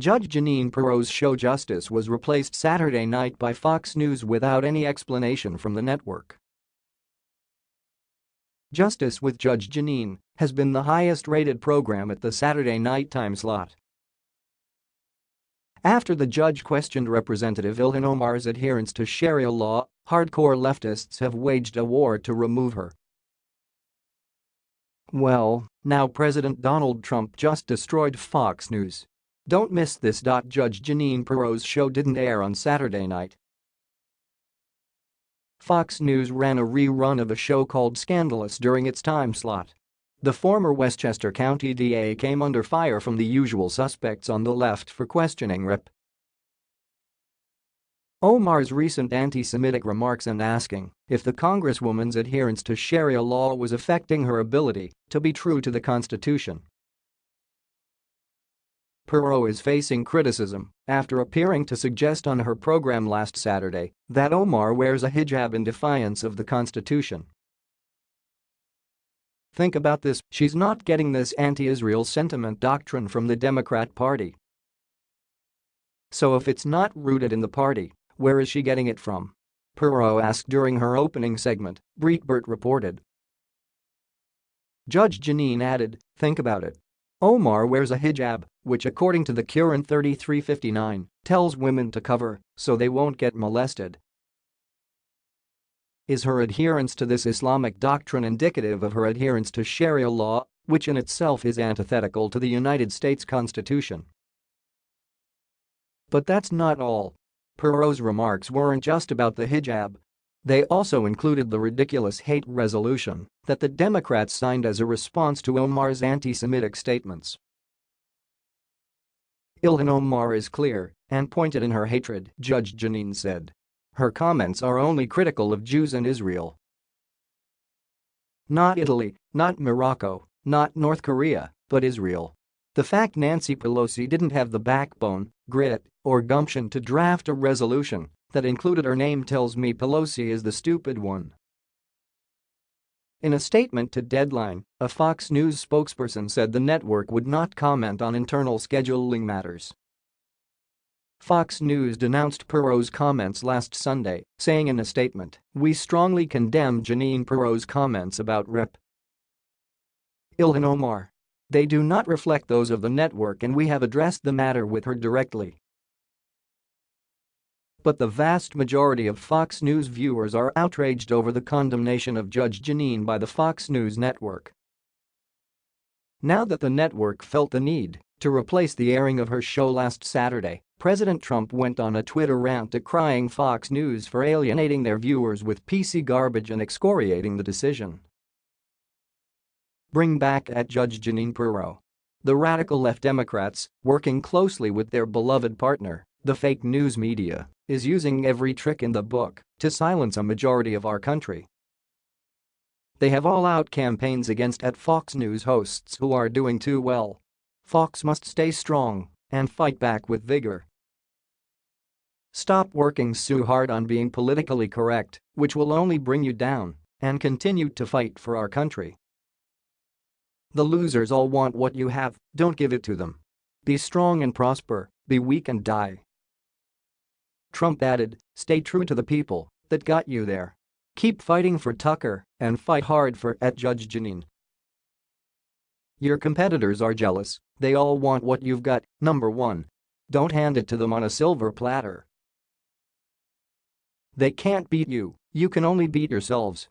Judge Jeanine Pirro's show Justice was replaced Saturday night by Fox News without any explanation from the network. Justice with Judge Jeanine has been the highest-rated program at the Saturday night time slot. After the judge questioned Representative Ilhan Omar's adherence to Sharia law, hardcore leftists have waged a war to remove her. Well, now President Donald Trump just destroyed Fox News. Don't miss this. Judge Jeanine Pirro's show didn't air on Saturday night. Fox News ran a rerun of a show called Scandalous during its time slot. The former Westchester County DA came under fire from the usual suspects on the left for questioning Rep. Omar's recent anti-Semitic remarks and asking if the Congresswoman's adherence to Sharia law was affecting her ability to be true to the Constitution. Pirro is facing criticism after appearing to suggest on her program last Saturday that Omar wears a hijab in defiance of the Constitution. Think about this, she's not getting this anti-Israel sentiment doctrine from the Democrat Party. So if it's not rooted in the party, where is she getting it from? Pirro asked during her opening segment, Breitbart reported. Judge Jeanine added, think about it. Omar wears a hijab, which according to the Quran 3359, tells women to cover so they won't get molested. Is her adherence to this Islamic doctrine indicative of her adherence to Sharia law, which in itself is antithetical to the United States Constitution? But that's not all. Pirro's remarks weren't just about the hijab. They also included the ridiculous hate resolution that the Democrats signed as a response to Omar's anti-Semitic statements. Ilhan Omar is clear and pointed in her hatred, Judge Jeanine said. Her comments are only critical of Jews and Israel. Not Italy, not Morocco, not North Korea, but Israel. The fact Nancy Pelosi didn't have the backbone, grit, or gumption to draft a resolution that included her name tells me Pelosi is the stupid one. In a statement to Deadline, a Fox News spokesperson said the network would not comment on internal scheduling matters. Fox News denounced Pirro's comments last Sunday, saying in a statement, we strongly condemn Jeanine Pirro's comments about Rep. Ilhan Omar. They do not reflect those of the network and we have addressed the matter with her directly. But the vast majority of Fox News viewers are outraged over the condemnation of Judge Jeanine by the Fox News network. Now that the network felt the need to replace the airing of her show last Saturday, President Trump went on a Twitter rant decrying Fox News for alienating their viewers with PC garbage and excoriating the decision. Bring back at Judge Jeanine Pirro. The radical left Democrats, working closely with their beloved partner, the fake news media, is using every trick in the book to silence a majority of our country. They have all-out campaigns against at Fox News hosts who are doing too well. Fox must stay strong and fight back with vigor. Stop working so hard on being politically correct, which will only bring you down, and continue to fight for our country. The losers all want what you have, don't give it to them. Be strong and prosper, be weak and die. Trump added, stay true to the people that got you there. Keep fighting for Tucker and fight hard for at Judge Jeanine. Your competitors are jealous, they all want what you've got, number one. Don't hand it to them on a silver platter. They can't beat you, you can only beat yourselves,